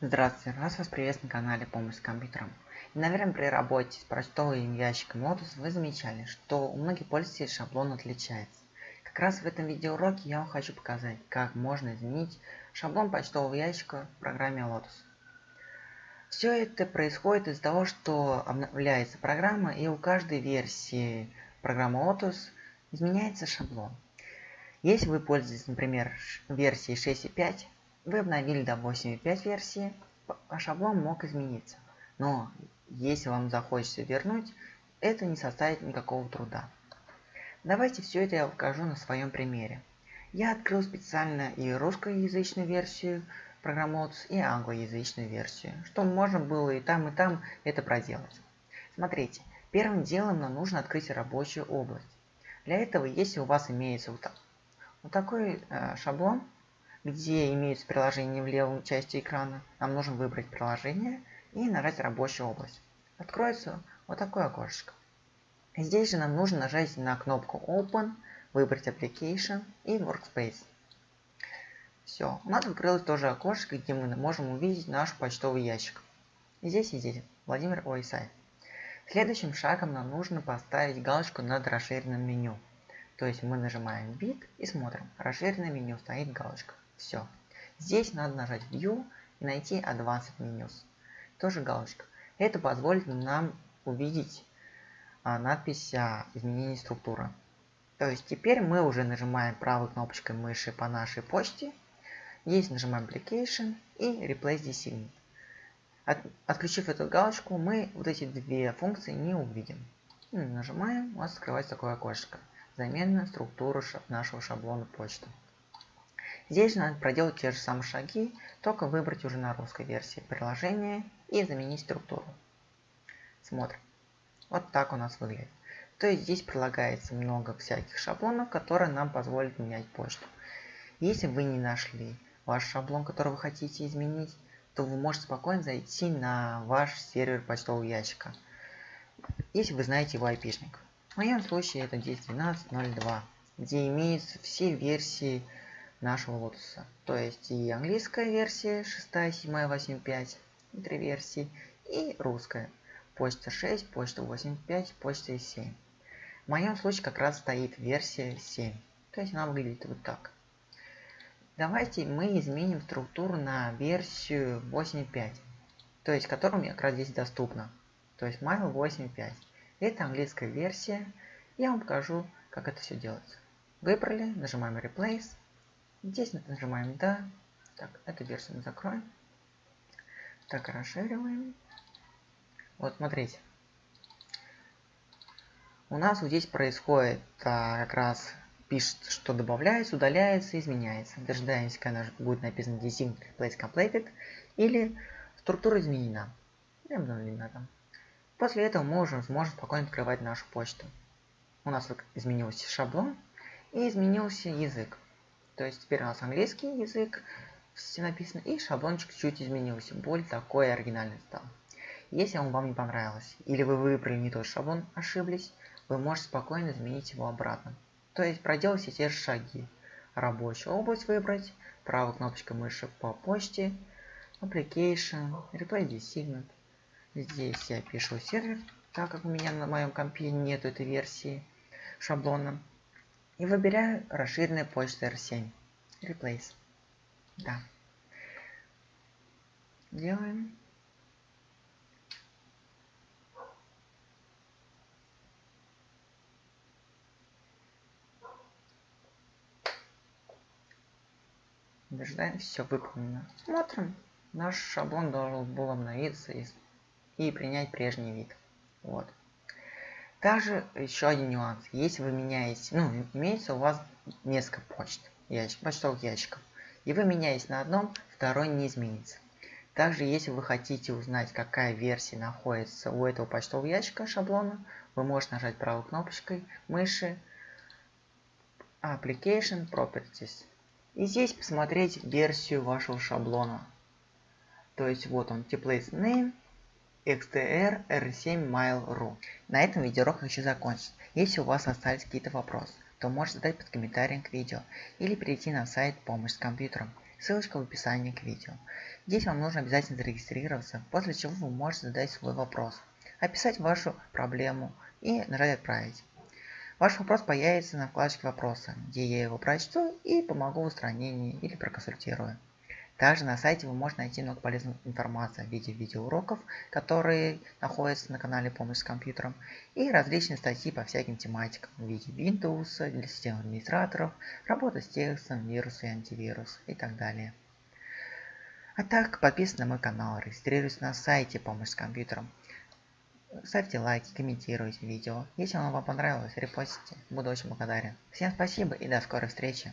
Здравствуйте, раз вас приветствую на канале Помощь с компьютером. И, наверное, при работе с почтовым ящиком Lotus вы замечали, что у многих пользователей шаблон отличается. Как раз в этом видеоуроке я вам хочу показать, как можно изменить шаблон почтового ящика в программе Lotus. Все это происходит из-за того, что обновляется программа и у каждой версии программы Lotus изменяется шаблон. Если вы пользуетесь, например, версией 6.5, вы обновили до 8.5 версии, а шаблон мог измениться. Но если вам захочется вернуть, это не составит никакого труда. Давайте все это я покажу на своем примере. Я открыл специально и русскоязычную версию программы Ots, и англоязычную версию, чтобы можно было и там, и там это проделать. Смотрите, первым делом нам нужно открыть рабочую область. Для этого, если у вас имеется вот, вот такой э, шаблон, где имеются приложения в левой части экрана, нам нужно выбрать приложение и нажать рабочую область. Откроется вот такое окошко. Здесь же нам нужно нажать на кнопку Open, выбрать Application и Workspace. Все, у нас открылось тоже окошко, где мы можем увидеть наш почтовый ящик. Здесь и здесь Владимир Ойсай. Следующим шагом нам нужно поставить галочку над расширенным меню. То есть мы нажимаем бит и смотрим. Расширенное меню стоит галочка. Все. Здесь надо нажать View и найти Advanced Menus. Тоже галочка. Это позволит нам увидеть а, надпись о изменении структуры. То есть теперь мы уже нажимаем правой кнопочкой мыши по нашей почте. Здесь нажимаем Application и Replace Design. От, отключив эту галочку, мы вот эти две функции не увидим. Нажимаем, у нас открывается такое окошко. Замена структуры нашего шаблона почты. Здесь надо проделать те же самые шаги, только выбрать уже на русской версии приложение и заменить структуру. Смотрим. Вот так у нас выглядит. То есть здесь прилагается много всяких шаблонов, которые нам позволят менять почту. Если вы не нашли ваш шаблон, который вы хотите изменить, то вы можете спокойно зайти на ваш сервер почтового ящика, если вы знаете его IP-шник. В моем случае это 10.12.02, где имеются все версии нашего лотоса. То есть и английская версия 6, 7, 8, 5, три версии, и русская. Почта 6, почта 8.5, почта 7. В моем случае как раз стоит версия 7. То есть она выглядит вот так. Давайте мы изменим структуру на версию 8.5. То есть которая мне как раз здесь доступна. То есть Mail 8.5. Это английская версия. Я вам покажу, как это все делается. Выбрали, нажимаем Replace. Здесь нажимаем «Да». Так, эту версию мы закроем. Так, расшириваем. Вот, смотрите. У нас вот здесь происходит а, как раз пишет, что добавляется, удаляется, изменяется. Дожидаемся, когда будет написано Design Replace Completed или структура изменена. Обновлена там. После этого мы уже сможем спокойно открывать нашу почту. У нас изменился шаблон и изменился язык. То есть теперь у нас английский язык, все написано, и шаблончик чуть изменился, более такой оригинальный стал. Если он вам не понравилось, или вы выбрали не тот шаблон, ошиблись, вы можете спокойно изменить его обратно. То есть проделайте те же шаги. Рабочую область выбрать, правой кнопочкой мыши по почте, Application, Replay Design. Здесь я пишу сервер, так как у меня на моем компе нет этой версии шаблона. И выбираю расширенная почта R7. Replace. Да. Делаем. Дожидаем, все выполнено. Смотрим. Наш шаблон должен был обновиться и, и принять прежний вид. Вот. Также еще один нюанс. Если вы меняете, ну, имеется у вас несколько почт, ящик, почтовых ящиков, и вы меняете на одном, второй не изменится. Также, если вы хотите узнать, какая версия находится у этого почтового ящика шаблона, вы можете нажать правой кнопочкой мыши Application Properties. И здесь посмотреть версию вашего шаблона. То есть вот он, template name, XTR R7 Mail.ru. На этом видеоурок хочу закончить. Если у вас остались какие-то вопросы, то можете задать под комментарием к видео или перейти на сайт «Помощь с компьютером». ссылочка в описании к видео. Здесь вам нужно обязательно зарегистрироваться, после чего вы можете задать свой вопрос, описать вашу проблему и нажать «Отправить». Ваш вопрос появится на вкладочке «Вопросы», где я его прочту и помогу в устранении или проконсультирую. Также на сайте вы можете найти много полезной информации в виде видеоуроков, которые находятся на канале «Помощь с компьютером», и различные статьи по всяким тематикам в виде Windows, для систем администраторов, работа с текстом, вирусы и антивирус и так далее. А так, подписывайтесь на мой канал, регистрируйтесь на сайте «Помощь с компьютером». Ставьте лайки, комментируйте видео. Если оно вам понравилось, репостите. Буду очень благодарен. Всем спасибо и до скорой встречи.